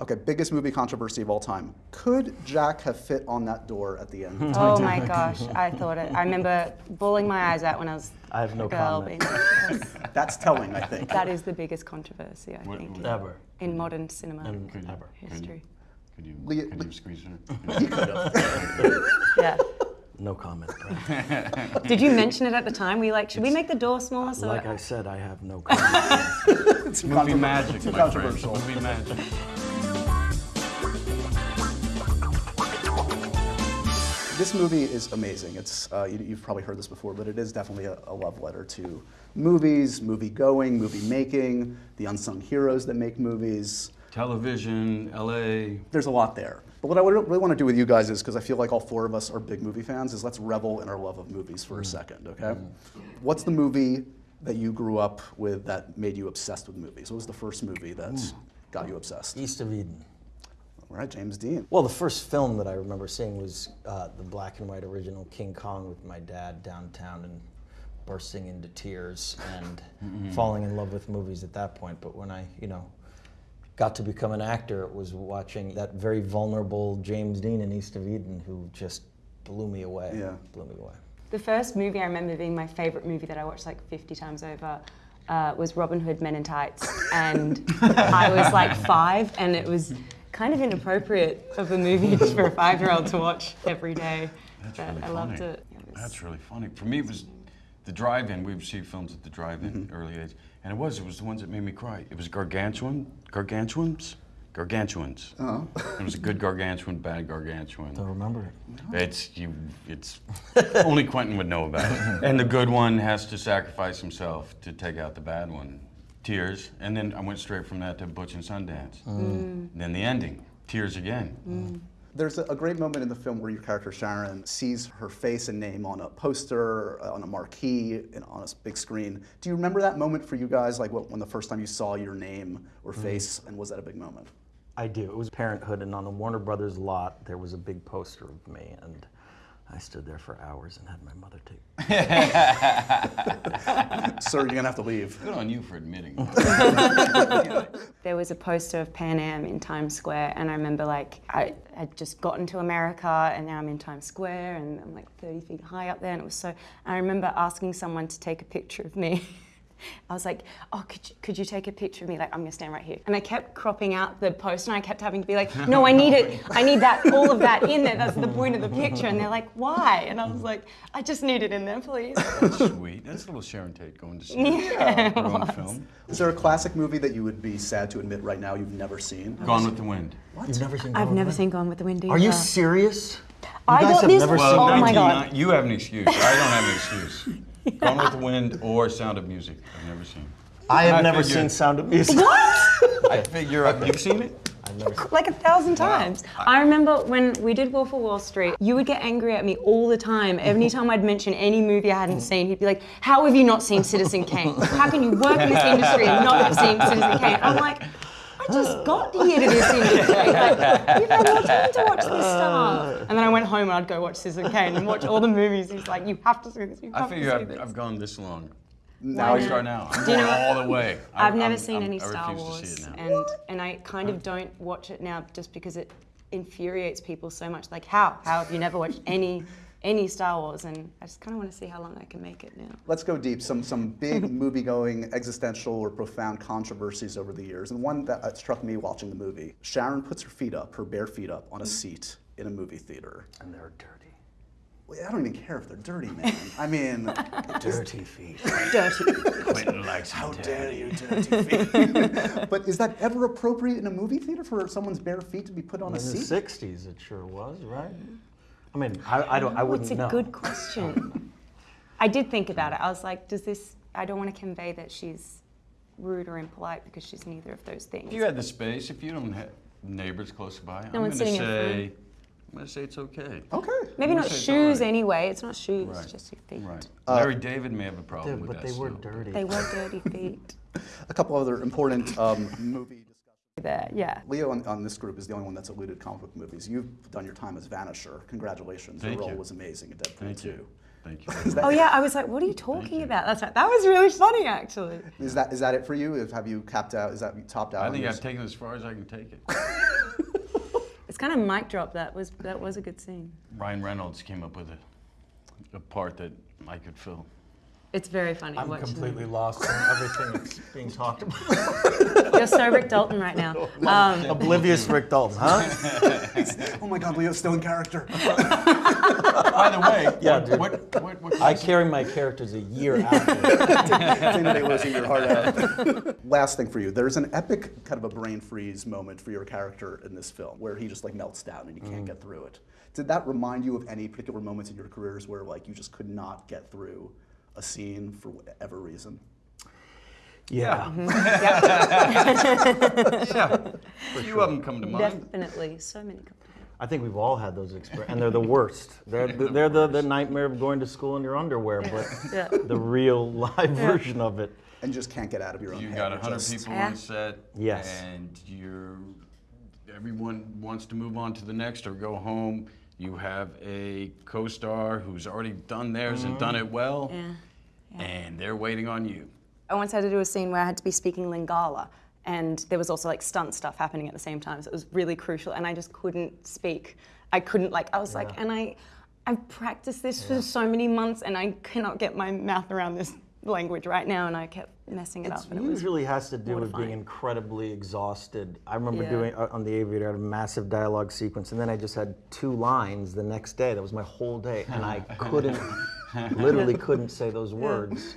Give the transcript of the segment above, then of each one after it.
Okay, biggest movie controversy of all time. Could Jack have fit on that door at the end? Oh, oh my gosh, I thought it. I remember bawling my eyes out when I was I have no a girl. comment. Being like, That's telling, I think. that is the biggest controversy, I What- think, in, Ever. in modern cinema And Could you, ever. could you- history. Could you, Leah- could Le- you squeeze He her? could have. Yeah. No comment, Brad. Did you mention it at the time? Were you like, should we make the door smaller? So Like I said, I have no comment. It's Movie magic, my friend. controversial. Movie magic. This movie is amazing. It's uh, you, you've probably heard this before, but it is definitely a, a love letter to movies, movie going, movie making, the unsung heroes that make movies. Television, LA. There's a lot there. But what I really want to do with you guys is, because I feel like all four of us are big movie fans, is let's revel in our love of movies for a mm. second, okay? Mm. What's the movie that you grew up with that made you obsessed with movies? What was the first movie that mm. got you obsessed? East of Eden. All right, James Dean. Well, the first film that I remember seeing was uh, the black and white original King Kong with my dad downtown and bursting into tears and falling in love with movies at that point. But when I, you know, got to become an actor, it was watching that very vulnerable James Dean in East of Eden who just blew me away. Yeah. Blew me away. The first movie I remember being my favorite movie that I watched like 50 times over uh, was Robin Hood Men in Tights. And I was like five, and it was kind of inappropriate of a movie for a five year old to watch every day. That's but really I funny. loved it. It That's really funny. For me, it was the drive-in. We would see films at the drive-in mm-hmm. early age, and it was it was the ones that made me cry. It was gargantuan, gargantuans, gargantuans. Oh. It was a good gargantuan, bad gargantuan. Don't remember it. It's you. It's only Quentin would know about it. And the good one has to sacrifice himself to take out the bad one. Tears, and then I went straight from that to Butch and Sundance. Mm. Mm. Then the ending, tears again. Mm. There's a, a great moment in the film where your character Sharon sees her face and name on a poster, uh, on a marquee, and on a big screen. Do you remember that moment for you guys, like what, when the first time you saw your name or face, and was that a big moment? I do. It was Parenthood, and on the Warner Brothers lot, there was a big poster of me, and I stood there for hours and had my mother take. Sir, you're gonna have to leave. Good on you for admitting. There was a poster of Pan Am in Times Square, and I remember like I had just gotten to America, and now I'm in Times Square, and I'm like 30 feet high up there, and it was so. I remember asking someone to take a picture of me. I was like, "Oh, could you, could you take a picture of me? Like, I'm gonna stand right here." And I kept cropping out the poster, and I kept having to be like, "No, I need it. I need that, all of that in there. That's the point of the picture." And they're like, "Why?" And I was like, "I just need it in there, please." That's sweet. That's a little Sharon Tate going to see Yeah, her own film. Is there a classic movie that you would be sad to admit right now you've never seen? Gone with the Wind. You've never seen? I've never with seen Gone with the Wind either. Are you serious? I guys got have this. never oh Well, oh my 1990 god. you have an excuse. I don't have an excuse. Gone with the Wind or Sound of Music. I've never seen. I have I never figured- seen Sound of Music. What? I figure out. You've seen it? I've never seen. like a thousand times. I remember when we did Wolf of Wall Street, you would get angry at me all the time. Every time I'd mention any movie I hadn't seen, he'd be like, How have you not seen Citizen Kane? How can you work in this industry and not have seen Citizen Kane? I'm like, I just got here to this industry. Like, you've had more time to watch this uh. stuff. And then I went home and I'd go watch Citizen Kane and watch all the movies. He's like, You have to see this. You I have figure to see I've, this. I've gone this long. Now I you start now. I'm Do you going know- all the way. I- I've never I'm- seen I'm- any Star refuse to Wars, see it now. and and I kind of don't watch it now just because it infuriates people so much. Like, how how have you never watched any any Star Wars? And I just kind of want to see how long I can make it now. Let's go deep. Some some big movie-going, existential or profound controversies over the years, and one that uh, struck me watching the movie. Sharon puts her feet up, her bare feet up, on a seat in a movie theater. And they're dirty. Well, I don't even care if they're dirty, man. I mean, Dirty feet. Dirty. Quentin likes how it dare dirty. you, dirty feet? but is that ever appropriate in a movie theater for someone's bare feet to be put on In a the seat? '60s, it sure was, right? I mean, I, I don't. I wouldn't It's a know. good question. I did think about it. I was like, does this? I don't want to convey that she's rude or impolite because she's neither of those things. If you had the space, if you don't have neighbors close by, I'm one's going to sitting in front. say, I'm going to say it's okay. Okay. Maybe I'm not gonna say it's shoes alright. anyway. It's not shoes, Right. just your feet. Right. Larry David may have a problem Dude, with but that. they were still. dirty. They were dirty feet. A couple other important um, movie discussions. There, yeah. Leo on, on this group is the only one that's alluded to comic book movies. You've done your time as Vanisher. Congratulations. Thank your role you. was amazing in Deadpool Thank 2. you. Thank you. That, Oh yeah, I was like, what are you talking about? That's right. That was really funny, actually. is that is that it for you? If, have you capped out? Is that you topped out? I think I've taken it as far as I can take it. It's kind of mic drop. That was that was a good scene. Ryan Reynolds came up with a, a part that I could fill. It's very funny. I'm completely them. lost in everything that's being talked about. You're so Rick Dalton right now. Um, Oblivious Rick Dalton, huh? oh my God, Leo's still in character. By the way, Yeah, what, dude. what, what, what I carry my characters a year after. Day losing your heart out. Last thing for you, there's an epic kind of a brain freeze moment for your character in this film where he just like melts down and you can't get through it. Did that remind you of any particular moments in your careers where like you just could not get through a scene for whatever reason? Yeah. yeah, mm-hmm. a few of them come to mind. definitely, so many. I think we've all had those experiences, and they're the worst. They're, the, they're the, the nightmare of going to school in your underwear, but Yeah. the real live version of it. And just can't get out of your own You head. got It 100 just- people Yeah. on set. Yes. And you're, everyone wants to move on to the next or go home. You have a co-star who's already done theirs and done mm-hmm. it well. Yeah. And they're waiting on you. I once had to do a scene where I had to be speaking Lingala, and there was also like stunt stuff happening at the same time, so it was really crucial, and I just couldn't speak. I couldn't like I was like, and I, I've practiced this for so many months, and I cannot get my mouth around this language right now, and I kept messing it It up. And it usually has to do with being incredibly exhausted. I remember Yeah. doing uh, on the Aviator, I had a massive dialogue sequence, and then I just had two lines the next day. That was my whole day, and I couldn't, literally couldn't say those words.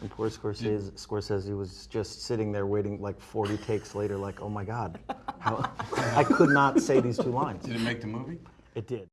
And poor Scorsese, Scorsese was just sitting there waiting like 40 takes later, like, oh my God, how, I could not say these two lines. Did it make the movie? It did.